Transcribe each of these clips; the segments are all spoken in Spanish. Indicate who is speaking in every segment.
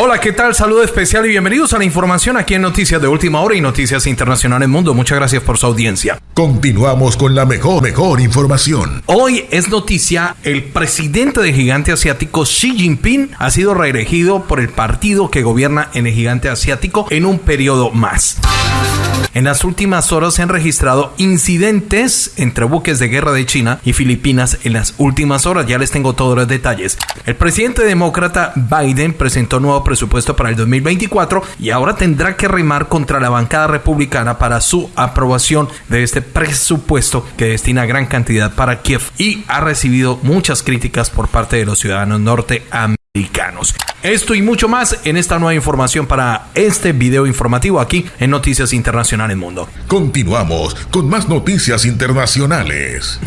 Speaker 1: Hola, ¿qué tal? Saludo especial y bienvenidos a la información aquí en Noticias de Última Hora y Noticias Internacionales Mundo. Muchas gracias por su audiencia.
Speaker 2: Continuamos con la mejor, mejor información.
Speaker 1: Hoy es noticia, el presidente del gigante asiático Xi Jinping ha sido reelegido por el partido que gobierna en el gigante asiático en un periodo más. En las últimas horas se han registrado incidentes entre buques de guerra de China y Filipinas en las últimas horas. Ya les tengo todos los detalles. El presidente demócrata Biden presentó nuevo presupuesto para el 2024 y ahora tendrá que remar contra la bancada republicana para su aprobación de este presupuesto que destina gran cantidad para Kiev y ha recibido muchas críticas por parte de los ciudadanos norteamericanos. Esto y mucho más en esta nueva información para este video informativo aquí en Noticias Internacionales Mundo.
Speaker 2: Continuamos con más noticias internacionales.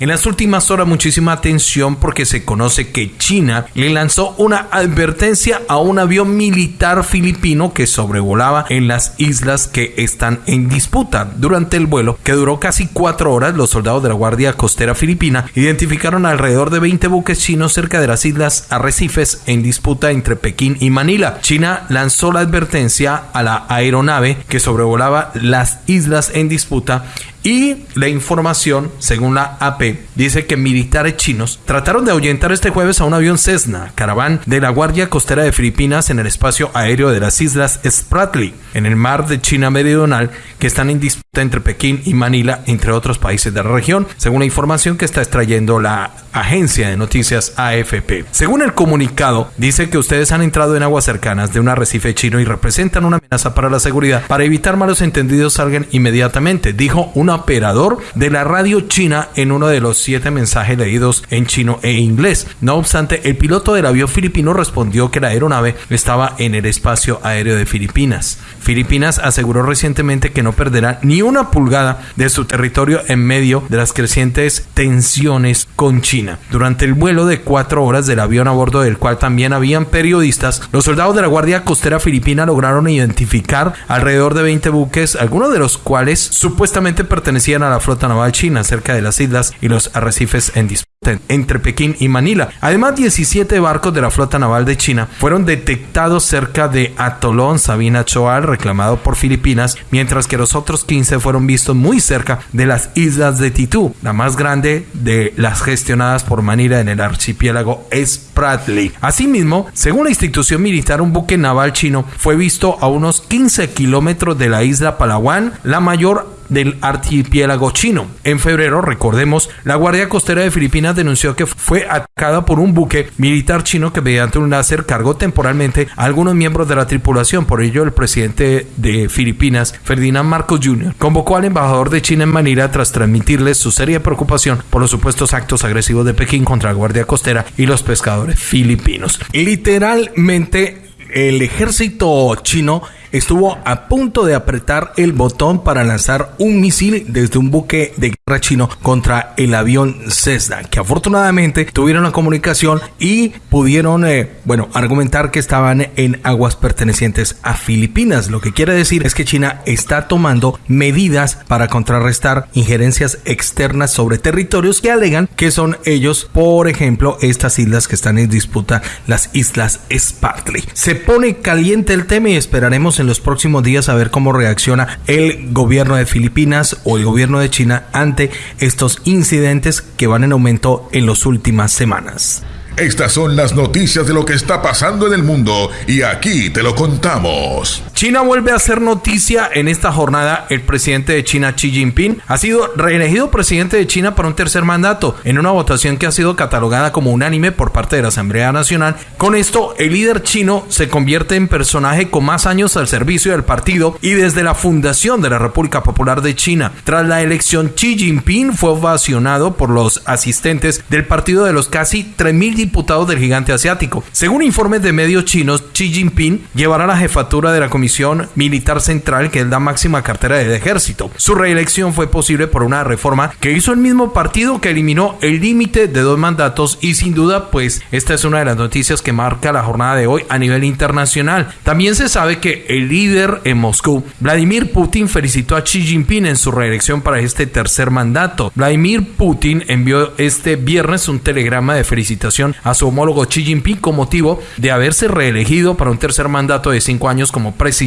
Speaker 1: En las últimas horas muchísima atención porque se conoce que China le lanzó una advertencia a un avión militar filipino que sobrevolaba en las islas que están en disputa. Durante el vuelo, que duró casi cuatro horas, los soldados de la Guardia Costera Filipina identificaron alrededor de 20 buques chinos cerca de las islas Arrecifes en disputa entre Pekín y Manila. China lanzó la advertencia a la aeronave que sobrevolaba las islas en disputa y la información, según la AP, dice que militares chinos trataron de ahuyentar este jueves a un avión Cessna, caraván de la Guardia Costera de Filipinas en el espacio aéreo de las islas Spratly, en el mar de China Meridional, que están en disputa entre Pekín y Manila, entre otros países de la región, según la información que está extrayendo la agencia de noticias AFP. Según el comunicado, dice que ustedes han entrado en aguas cercanas de un arrecife chino y representan una amenaza para la seguridad. Para evitar malos entendidos salgan inmediatamente, dijo un operador de la radio china en uno de los siete mensajes leídos en chino e inglés. No obstante, el piloto del avión filipino respondió que la aeronave estaba en el espacio aéreo de Filipinas. Filipinas aseguró recientemente que no perderá ni una pulgada de su territorio en medio de las crecientes tensiones con China. Durante el vuelo de cuatro horas del avión a bordo del cual también habían periodistas, los soldados de la Guardia Costera Filipina lograron identificar alrededor de 20 buques, algunos de los cuales supuestamente pertenecían a la flota naval china cerca de las islas y los arrecifes en disputa entre Pekín y Manila. Además, 17 barcos de la flota naval de China fueron detectados cerca de Atolón Sabina Choal, reclamado por Filipinas, mientras que los otros 15 fueron vistos muy cerca de las islas de Titú, la más grande de las gestionadas por Manila en el archipiélago Spratly. Asimismo, según la institución militar, un buque naval chino fue visto a unos 15 kilómetros de la isla Palawan, la mayor del archipiélago chino. En febrero, recordemos, la Guardia Costera de Filipinas denunció que fue atacada por un buque militar chino que mediante un láser cargó temporalmente a algunos miembros de la tripulación. Por ello, el presidente de Filipinas, Ferdinand Marcos Jr., convocó al embajador de China en Manila tras transmitirle su seria preocupación por los supuestos actos agresivos de Pekín contra la Guardia Costera y los pescadores filipinos. Literalmente, el ejército chino estuvo a punto de apretar el botón para lanzar un misil desde un buque de guerra chino contra el avión Cessna, que afortunadamente tuvieron la comunicación y pudieron, eh, bueno, argumentar que estaban en aguas pertenecientes a Filipinas. Lo que quiere decir es que China está tomando medidas para contrarrestar injerencias externas sobre territorios que alegan que son ellos, por ejemplo, estas islas que están en disputa, las islas Spratly. Se pone caliente el tema y esperaremos en los próximos días a ver cómo reacciona el gobierno de Filipinas o el gobierno de China ante estos incidentes que van en aumento en las últimas semanas.
Speaker 2: Estas son las noticias de lo que está pasando en el mundo y aquí te lo contamos.
Speaker 1: China vuelve a ser noticia en esta jornada. El presidente de China, Xi Jinping, ha sido reelegido presidente de China para un tercer mandato en una votación que ha sido catalogada como unánime por parte de la Asamblea Nacional. Con esto, el líder chino se convierte en personaje con más años al servicio del partido y desde la fundación de la República Popular de China. Tras la elección, Xi Jinping fue ovacionado por los asistentes del partido de los casi 3.000 diputados del gigante asiático. Según informes de medios chinos, Xi Jinping llevará la jefatura de la Comisión misión militar central que es la máxima cartera del ejército. Su reelección fue posible por una reforma que hizo el mismo partido que eliminó el límite de dos mandatos y sin duda pues esta es una de las noticias que marca la jornada de hoy a nivel internacional. También se sabe que el líder en Moscú, Vladimir Putin, felicitó a Xi Jinping en su reelección para este tercer mandato. Vladimir Putin envió este viernes un telegrama de felicitación a su homólogo Xi Jinping con motivo de haberse reelegido para un tercer mandato de cinco años como presidente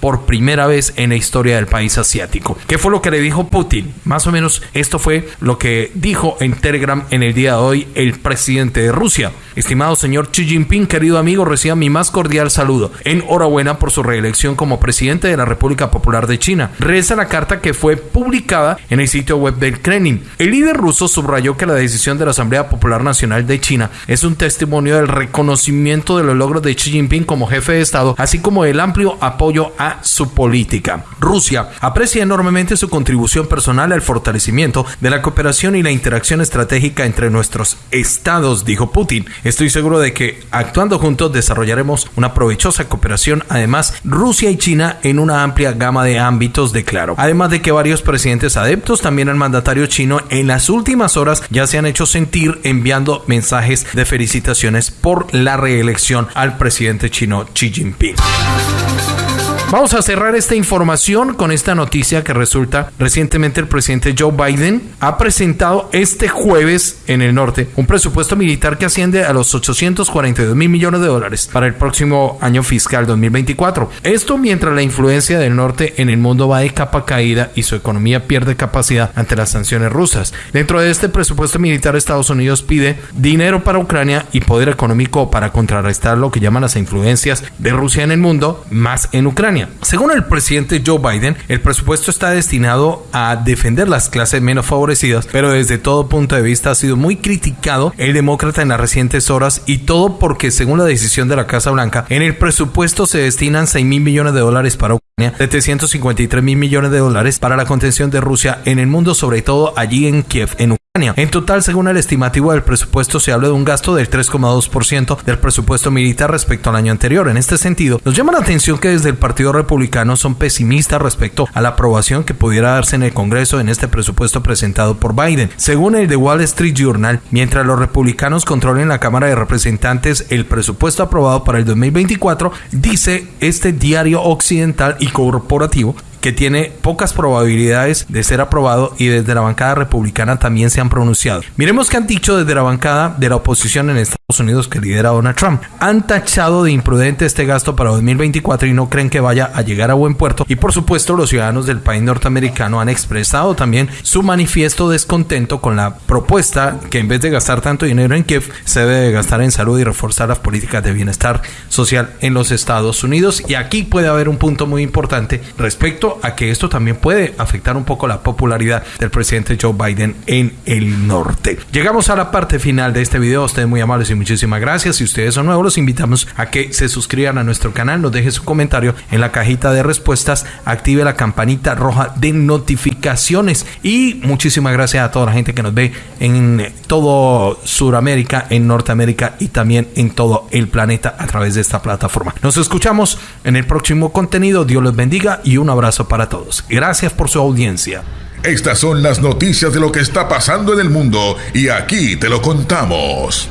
Speaker 1: por primera vez en la historia del país asiático. ¿Qué fue lo que le dijo Putin? Más o menos esto fue lo que dijo en Telegram en el día de hoy el presidente de Rusia. Estimado señor Xi Jinping, querido amigo, reciba mi más cordial saludo. Enhorabuena por su reelección como presidente de la República Popular de China. Reza la carta que fue publicada en el sitio web del Kremlin. El líder ruso subrayó que la decisión de la Asamblea Popular Nacional de China es un testimonio del reconocimiento de los logros de Xi Jinping como jefe de Estado, así como el amplio apoyo a su política. Rusia aprecia enormemente su contribución personal al fortalecimiento de la cooperación y la interacción estratégica entre nuestros estados, dijo Putin. Estoy seguro de que actuando juntos desarrollaremos una provechosa cooperación. Además, Rusia y China en una amplia gama de ámbitos, declaró. Además de que varios presidentes adeptos también al mandatario chino en las últimas horas ya se han hecho sentir enviando mensajes de felicitaciones por la reelección al presidente chino Xi Jinping. Vamos a cerrar esta información con esta noticia que resulta recientemente el presidente Joe Biden ha presentado este jueves en el norte un presupuesto militar que asciende a los 842 mil millones de dólares para el próximo año fiscal 2024. Esto mientras la influencia del norte en el mundo va de capa caída y su economía pierde capacidad ante las sanciones rusas. Dentro de este presupuesto militar Estados Unidos pide dinero para Ucrania y poder económico para contrarrestar lo que llaman las influencias de Rusia en el mundo, más en Ucrania. Según el presidente Joe Biden, el presupuesto está destinado a defender las clases menos favorecidas, pero desde todo punto de vista ha sido muy criticado el demócrata en las recientes horas y todo porque según la decisión de la Casa Blanca, en el presupuesto se destinan 6 mil millones de dólares para 753 mil millones de dólares para la contención de Rusia en el mundo, sobre todo allí en Kiev, en Ucrania en total, según el estimativo del presupuesto, se habla de un gasto del 3,2% del presupuesto militar respecto al año anterior. En este sentido, nos llama la atención que desde el Partido Republicano son pesimistas respecto a la aprobación que pudiera darse en el Congreso en este presupuesto presentado por Biden. Según el The Wall Street Journal, mientras los republicanos controlen la Cámara de Representantes, el presupuesto aprobado para el 2024, dice este diario occidental y corporativo, que tiene pocas probabilidades de ser aprobado y desde la bancada republicana también se han pronunciado. Miremos qué han dicho desde la bancada de la oposición en Estados Unidos que lidera Donald Trump. Han tachado de imprudente este gasto para 2024 y no creen que vaya a llegar a buen puerto. Y por supuesto los ciudadanos del país norteamericano han expresado también su manifiesto descontento con la propuesta que en vez de gastar tanto dinero en Kiev se debe gastar en salud y reforzar las políticas de bienestar social en los Estados Unidos. Y aquí puede haber un punto muy importante respecto a que esto también puede afectar un poco la popularidad del presidente Joe Biden en el norte. Llegamos a la parte final de este video. Ustedes muy amables y muchísimas gracias. Si ustedes son nuevos, los invitamos a que se suscriban a nuestro canal, nos deje su comentario en la cajita de respuestas, active la campanita roja de y muchísimas gracias a toda la gente que nos ve en todo Sudamérica, en Norteamérica y también en todo el planeta a través de esta plataforma. Nos escuchamos en el próximo contenido. Dios los bendiga y un abrazo para todos. Gracias por su audiencia.
Speaker 2: Estas son las noticias de lo que está pasando en el mundo y aquí te lo contamos.